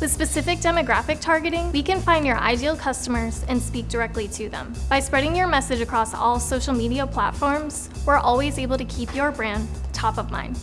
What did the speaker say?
With specific demographic targeting, we can find your ideal customers and speak directly to them. By spreading your message across all social media platforms, we're always able to keep your brand top of mind.